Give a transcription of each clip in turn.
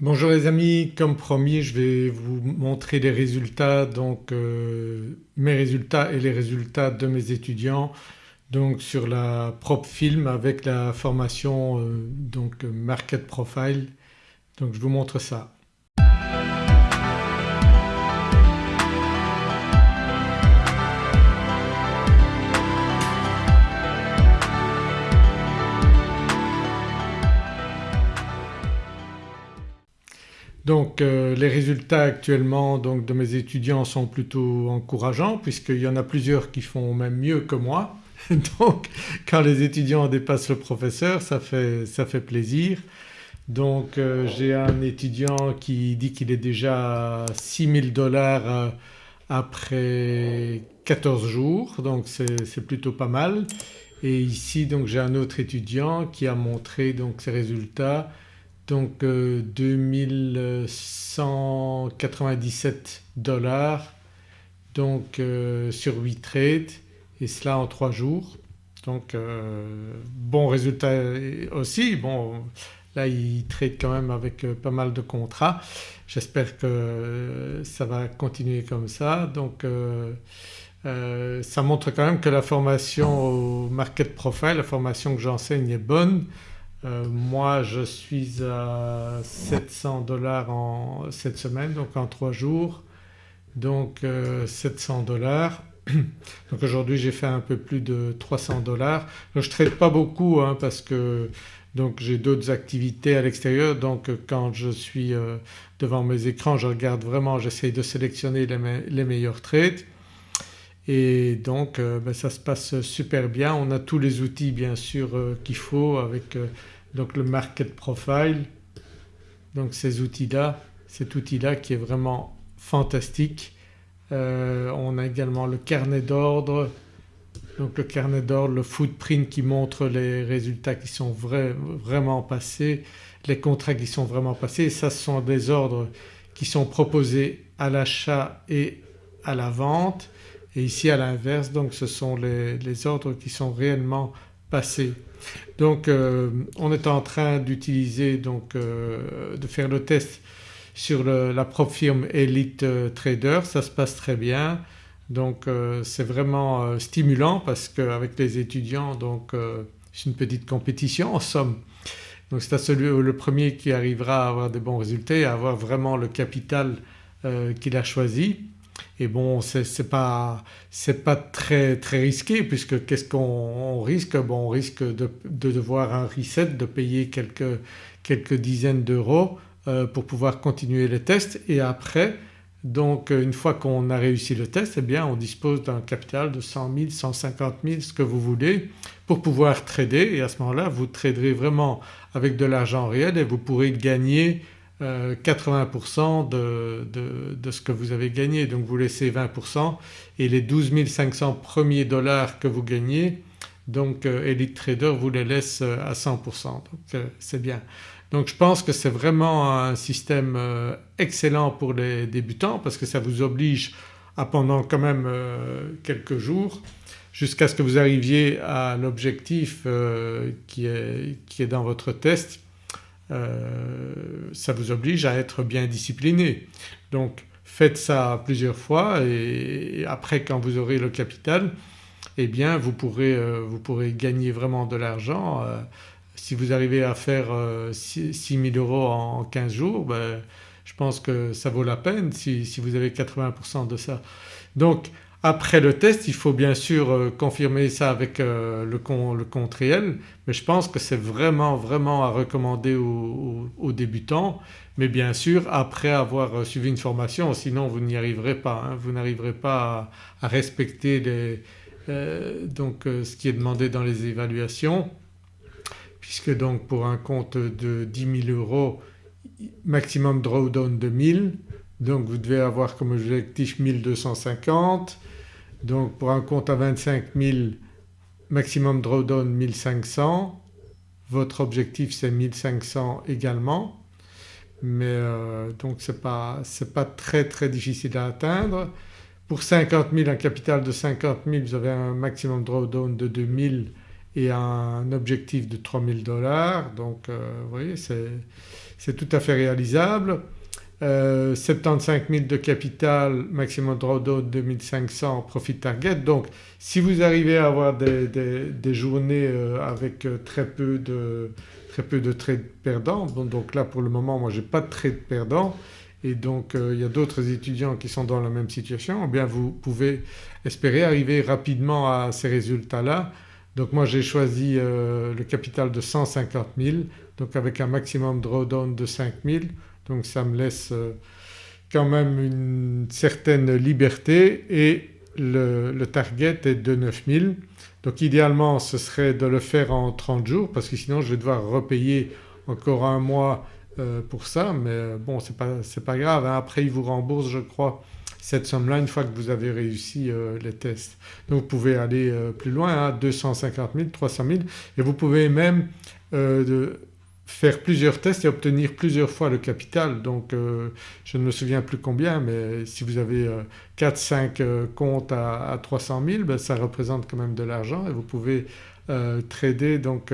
Bonjour les amis, comme promis je vais vous montrer les résultats donc euh, mes résultats et les résultats de mes étudiants donc sur la prop film avec la formation euh, donc Market Profile donc je vous montre ça. Donc euh, les résultats actuellement donc, de mes étudiants sont plutôt encourageants puisqu'il y en a plusieurs qui font même mieux que moi. donc quand les étudiants dépassent le professeur ça fait, ça fait plaisir. Donc euh, j'ai un étudiant qui dit qu'il est déjà à 6000 dollars euh, après 14 jours donc c'est plutôt pas mal. Et ici donc j'ai un autre étudiant qui a montré donc ses résultats donc 2197 euh, dollars donc euh, sur 8 trades et cela en 3 jours. Donc euh, bon résultat aussi, bon là il trade quand même avec pas mal de contrats. J'espère que ça va continuer comme ça donc ça montre quand même que la formation au market profile, la formation que j'enseigne est bonne euh, moi je suis à 700 dollars cette semaine donc en 3 jours donc 700 euh, dollars. Donc aujourd'hui j'ai fait un peu plus de 300 dollars. Je ne trade pas beaucoup hein, parce que donc j'ai d'autres activités à l'extérieur donc quand je suis euh, devant mes écrans je regarde vraiment, j'essaye de sélectionner les, meilleurs trades et donc ben, ça se passe super bien. On a tous les outils bien sûr qu'il faut avec donc le market profile donc ces outils-là, cet outil-là qui est vraiment fantastique. Euh, on a également le carnet d'ordre donc le carnet d'ordre, le footprint qui montre les résultats qui sont vraiment passés, les contrats qui sont vraiment passés et ça ce sont des ordres qui sont proposés à l'achat et à la vente et ici à l'inverse donc ce sont les, ordres qui sont réellement passés. Donc euh, on est en train d'utiliser donc euh, de faire le test sur la propre firme Elite euh, Trader, ça se passe très bien donc c'est vraiment stimulant parce qu'avec les étudiants donc c'est une petite compétition en somme. Donc c'est à celui le premier qui arrivera à avoir des bons résultats et à avoir vraiment le capital qu'il a choisi et bon c'est pas, pas très, très risqué puisque qu'est-ce qu'on risque? Bon on risque de, devoir un reset, de payer quelques, quelques dizaines d'euros euh, pour pouvoir continuer les tests. Et après donc une fois qu'on a réussi le test eh bien on dispose d'un capital de 100 000, 150 000 ce que vous voulez pour pouvoir trader. Et à ce moment-là vous traderez vraiment avec de l'argent réel et vous pourrez gagner 80% euh, de, ce que vous avez gagné donc vous laissez 20% et les 12 500 premiers dollars que vous gagnez donc euh, Elite Trader vous les laisse euh, à 100% donc c'est bien. Donc je pense que c'est vraiment un système excellent pour les débutants parce que ça vous oblige à pendant quand même quelques jours jusqu'à ce que vous arriviez à l'objectif qui est dans votre test euh, ça vous oblige à être bien discipliné. Donc faites ça plusieurs fois et après quand vous aurez le capital eh bien vous pourrez, euh, vous pourrez gagner vraiment de l'argent. Euh, si vous arrivez à faire 6 000 euros en 15 jours ben, je pense que ça vaut la peine si, si vous avez 80% de ça. Donc après le test il faut bien sûr euh, confirmer ça avec euh, le, compte réel mais je pense que c'est vraiment vraiment à recommander aux, débutants. Mais bien sûr après avoir euh, suivi une formation sinon vous n'y arriverez pas, hein. vous n'arriverez pas à, respecter donc ce qui est demandé dans les évaluations. Puisque donc pour un compte de 10 000 euros maximum drawdown de 1000 donc vous devez avoir comme objectif 1250 donc pour un compte à 25 000 maximum drawdown 1500, votre objectif c'est 1500 également mais euh, donc ce n'est pas, pas, très très difficile à atteindre. Pour 50 000 un capital de 50 000 vous avez un maximum drawdown de 2000 et un objectif de 3000 dollars donc euh, vous voyez c'est tout à fait réalisable. 75 000 de capital, maximum drawdown 2500 profit target. Donc si vous arrivez à avoir des, journées avec très peu de, très peu de trades perdants, donc là pour le moment moi j'ai pas de trade perdants et donc il y a d'autres étudiants qui sont dans la même situation, eh bien vous pouvez espérer arriver rapidement à ces résultats-là. Donc moi j'ai choisi le capital de 150 000 donc avec un maximum drawdown de 5 000 donc ça me laisse euh, quand même une certaine liberté et le, target est de 9000. Donc idéalement ce serait de le faire en 30 jours parce que sinon je vais devoir repayer encore un mois euh, pour ça mais euh, bon c'est pas, pas grave hein. après ils vous remboursent je crois cette somme-là une fois que vous avez réussi les tests. Donc vous pouvez aller plus loin à 250 000, 300 000 et vous pouvez même de, faire plusieurs tests et obtenir plusieurs fois le capital. Donc euh, je ne me souviens plus combien mais si vous avez 4-5 euh, euh, comptes à, 300 000 ben, ça représente quand même de l'argent et vous pouvez trader donc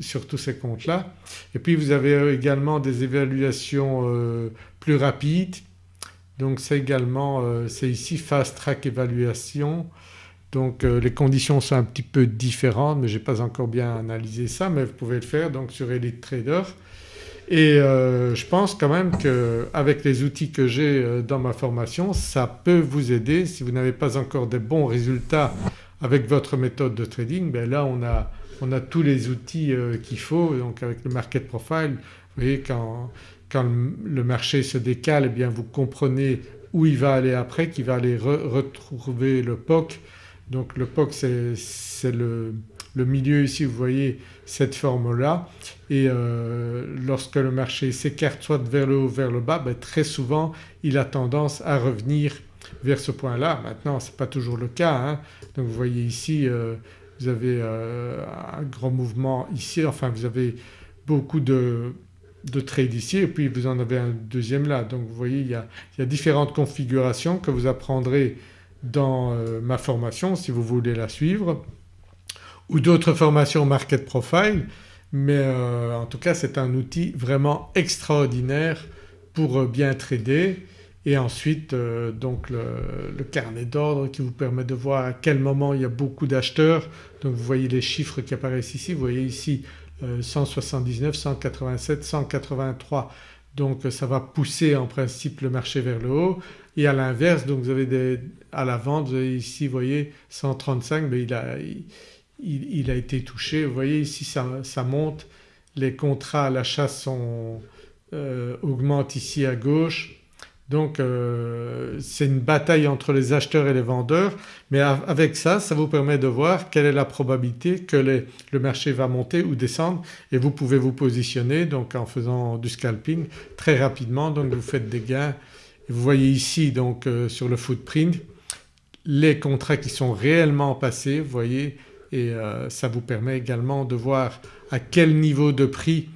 sur tous ces comptes-là. Et puis vous avez également des évaluations plus rapides donc c'est également c'est ici Fast Track Évaluation donc euh, les conditions sont un petit peu différentes mais je n'ai pas encore bien analysé ça mais vous pouvez le faire donc sur Elite Trader. Et euh, je pense quand même qu'avec les outils que j'ai euh, dans ma formation ça peut vous aider. Si vous n'avez pas encore des bons résultats avec votre méthode de trading ben là on a, on a tous les outils qu'il faut. Donc avec le market profile vous voyez quand, quand le marché se décale eh bien vous comprenez où il va aller après, qu'il va aller retrouver le POC donc le POC c'est le, milieu ici vous voyez cette forme-là et euh, lorsque le marché s'écarte soit vers le haut vers le bas ben très souvent il a tendance à revenir vers ce point-là. Maintenant ce n'est pas toujours le cas hein. donc vous voyez ici euh, vous avez euh, un grand mouvement ici enfin vous avez beaucoup de, de trades ici et puis vous en avez un deuxième là. Donc vous voyez il y a différentes configurations que vous apprendrez dans euh, ma formation si vous voulez la suivre ou d'autres formations Market Profile mais euh, en tout cas c'est un outil vraiment extraordinaire pour euh, bien trader et ensuite donc le, carnet d'ordre qui vous permet de voir à quel moment il y a beaucoup d'acheteurs. Donc vous voyez les chiffres qui apparaissent ici, vous voyez ici 179, 187, 183 donc ça va pousser en principe le marché vers le haut. Et à l'inverse donc vous avez des, à la vente ici vous voyez 135 mais il a, il, a été touché. Vous voyez ici ça, monte, les contrats à l'achat euh, augmentent ici à gauche donc euh, c'est une bataille entre les acheteurs et les vendeurs mais avec ça, ça vous permet de voir quelle est la probabilité que le marché va monter ou descendre et vous pouvez vous positionner donc en faisant du scalping très rapidement. Donc vous faites des gains. Vous voyez ici donc euh, sur le footprint les contrats qui sont réellement passés vous voyez et euh, ça vous permet également de voir à quel niveau de prix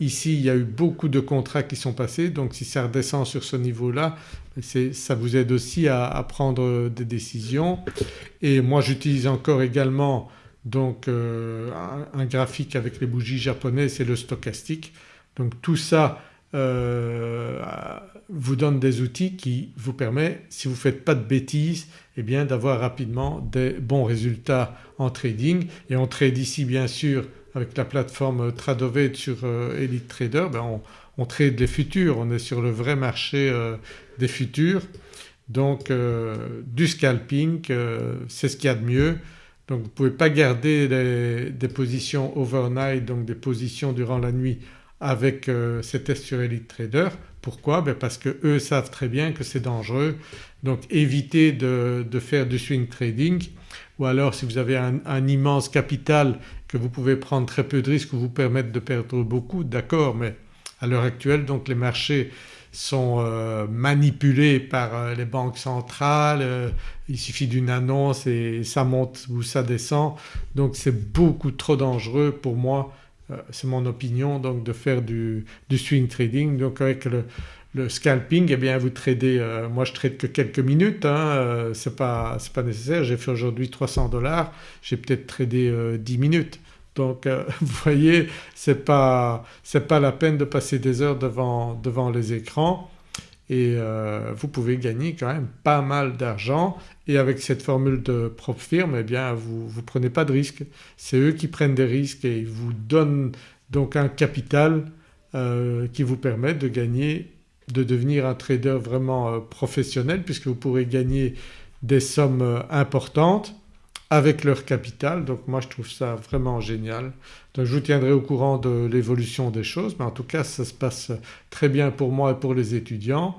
ici il y a eu beaucoup de contrats qui sont passés donc si ça redescend sur ce niveau-là ça vous aide aussi à, prendre des décisions. Et moi j'utilise encore également donc euh, un, graphique avec les bougies japonaises c'est le stochastique. Donc tout ça euh, vous donne des outils qui vous permettent si vous ne faites pas de bêtises eh bien d'avoir rapidement des bons résultats en trading et on trade ici bien sûr avec la plateforme Tradovet sur euh, Elite Trader ben on, trade les futurs, on est sur le vrai marché euh, des futurs. Donc du scalping c'est ce qu'il y a de mieux. Donc vous ne pouvez pas garder des positions overnight donc des positions durant la nuit avec euh, ces tests sur Elite Trader. Pourquoi? Ben Parce que eux savent très bien que c'est dangereux. Donc évitez de, faire du swing trading ou alors si vous avez un, immense capital que vous pouvez prendre très peu de risques ou vous permettre de perdre beaucoup d'accord mais à l'heure actuelle donc les marchés sont euh, manipulés par euh, les banques centrales, il suffit d'une annonce et ça monte ou ça descend donc c'est beaucoup trop dangereux pour moi euh, c'est mon opinion donc de faire du, swing trading. Donc avec le, scalping eh bien vous tradez, euh, moi je trade que quelques minutes, hein, euh, c'est pas, nécessaire. J'ai fait aujourd'hui 300 dollars, j'ai peut-être tradé 10 minutes Donc euh, vous voyez c'est pas, pas la peine de passer des heures devant, devant les écrans et euh, vous pouvez gagner quand même pas mal d'argent et avec cette formule de propre firme eh bien vous ne prenez pas de risques. C'est eux qui prennent des risques et ils vous donnent donc un capital euh, qui vous permet de gagner, de devenir un trader vraiment professionnel puisque vous pourrez gagner des sommes importantes avec leur capital donc moi je trouve ça vraiment génial. Donc je vous tiendrai au courant de l'évolution des choses mais en tout cas ça se passe très bien pour moi et pour les étudiants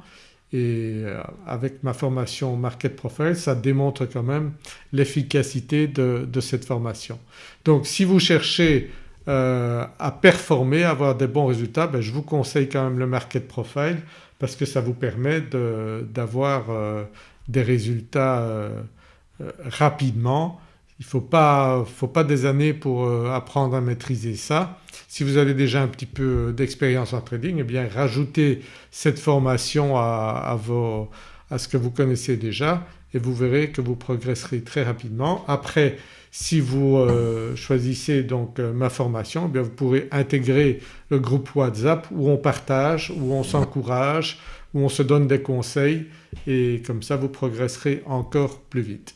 et euh, avec ma formation Market Profile ça démontre quand même l'efficacité de, cette formation. Donc si vous cherchez euh, à performer, à avoir des bons résultats ben je vous conseille quand même le Market Profile parce que ça vous permet d'avoir euh, des résultats rapidement il ne faut pas, faut pas des années pour euh, apprendre à maîtriser ça. Si vous avez déjà un petit peu d'expérience en trading eh bien rajoutez cette formation à, à, ce que vous connaissez déjà et vous verrez que vous progresserez très rapidement. Après si vous euh, choisissez donc euh, ma formation eh vous pourrez intégrer le groupe WhatsApp où on partage, où on s'encourage, où on se donne des conseils et comme ça vous progresserez encore plus vite.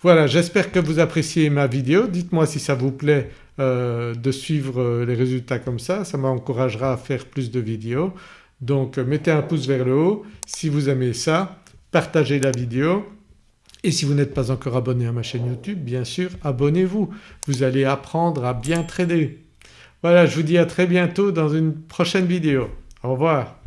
Voilà j'espère que vous appréciez ma vidéo, dites-moi si ça vous plaît euh, de suivre les résultats comme ça, ça m'encouragera à faire plus de vidéos. Donc mettez un pouce vers le haut si vous aimez ça, partagez la vidéo et si vous n'êtes pas encore abonné à ma chaîne YouTube bien sûr abonnez-vous, vous allez apprendre à bien trader. Voilà je vous dis à très bientôt dans une prochaine vidéo. Au revoir.